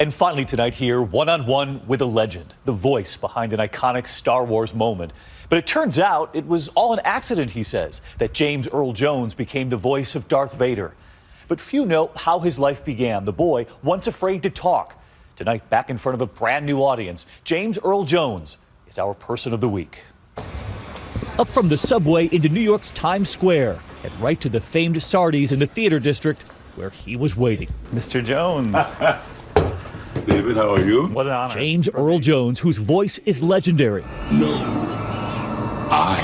And finally tonight here, one-on-one with a legend, the voice behind an iconic Star Wars moment. But it turns out it was all an accident, he says, that James Earl Jones became the voice of Darth Vader. But few know how his life began, the boy once afraid to talk. Tonight, back in front of a brand new audience, James Earl Jones is our person of the week. Up from the subway into New York's Times Square and right to the famed Sardi's in the theater district where he was waiting. Mr. Jones. David, how are you? What an honor. James Earl Jones, whose voice is legendary. No, I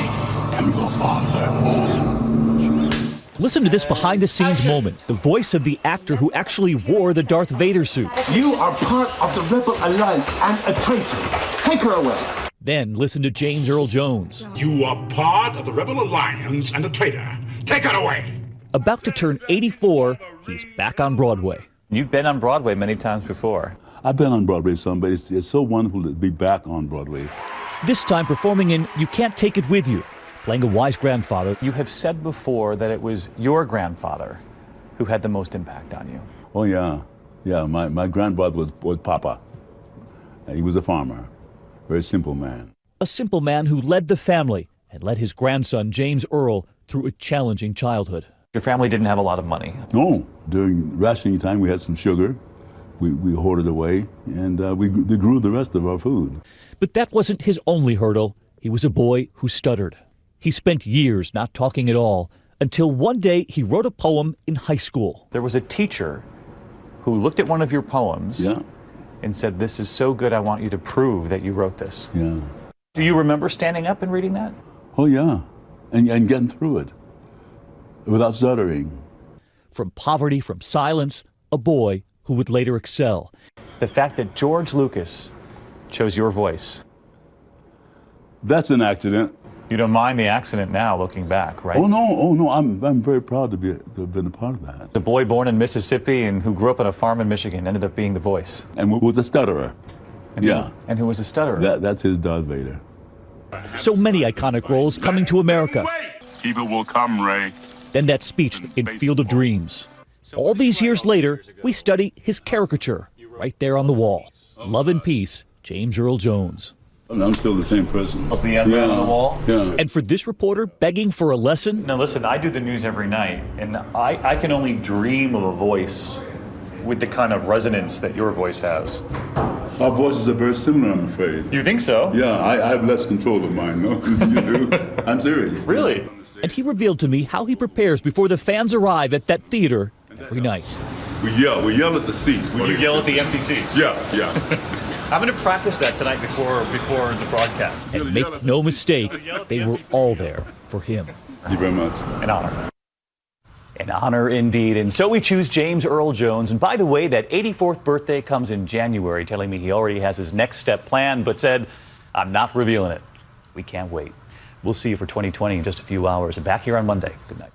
am your father. Listen to this behind the scenes moment, the voice of the actor who actually wore the Darth Vader suit. You are part of the Rebel Alliance and a traitor. Take her away. Then listen to James Earl Jones. You are part of the Rebel Alliance and a traitor. Take her away. About to turn 84, he's back on Broadway. You've been on Broadway many times before. I've been on Broadway some, but it's, it's so wonderful to be back on Broadway. This time performing in You Can't Take It With You, playing a wise grandfather. You have said before that it was your grandfather who had the most impact on you. Oh, yeah. Yeah, my, my grandfather was, was Papa. He was a farmer, very simple man. A simple man who led the family and led his grandson, James Earl, through a challenging childhood. Your family didn't have a lot of money. No, during rationing time, we had some sugar. We, we hoarded away, and uh, we, we grew the rest of our food. But that wasn't his only hurdle. He was a boy who stuttered. He spent years not talking at all until one day he wrote a poem in high school. There was a teacher who looked at one of your poems Yeah, and said, This is so good, I want you to prove that you wrote this. yeah. Do you remember standing up and reading that? Oh, yeah. And, and getting through it without stuttering. From poverty, from silence, a boy who would later excel. The fact that George Lucas chose your voice. That's an accident. You don't mind the accident now, looking back, right? Oh, no, oh, no. I'm, I'm very proud to, be, to have been a part of that. The boy born in Mississippi and who grew up on a farm in Michigan ended up being the voice. And who was a stutterer. And Yeah. Who, and who was a stutterer. That, that's his Darth Vader. So many iconic roles coming to America. Evil will come, Ray. Then that speech in Field of Dreams. All these years later, we study his caricature right there on the wall. Love and peace, James Earl Jones. I'm still the same person. Was the emblem on the wall? Yeah. And for this reporter begging for a lesson, Now listen, I do the news every night, and I, I can only dream of a voice with the kind of resonance that your voice has. Our voices are very similar, I'm afraid. You think so? Yeah, I, I have less control of mine, no? you do? I'm serious. Really? and he revealed to me how he prepares before the fans arrive at that theater every night. We yell. We yell at the seats. We oh, You yell at the empty seats. Yeah, yeah. I'm going to practice that tonight before before the broadcast. And make no mistake, they were all there for him. Thank you very much. An honor. An honor indeed. And so we choose James Earl Jones. And by the way, that 84th birthday comes in January, telling me he already has his next step planned, but said, I'm not revealing it. We can't wait. We'll see you for 2020 in just a few hours. And back here on Monday. Good night.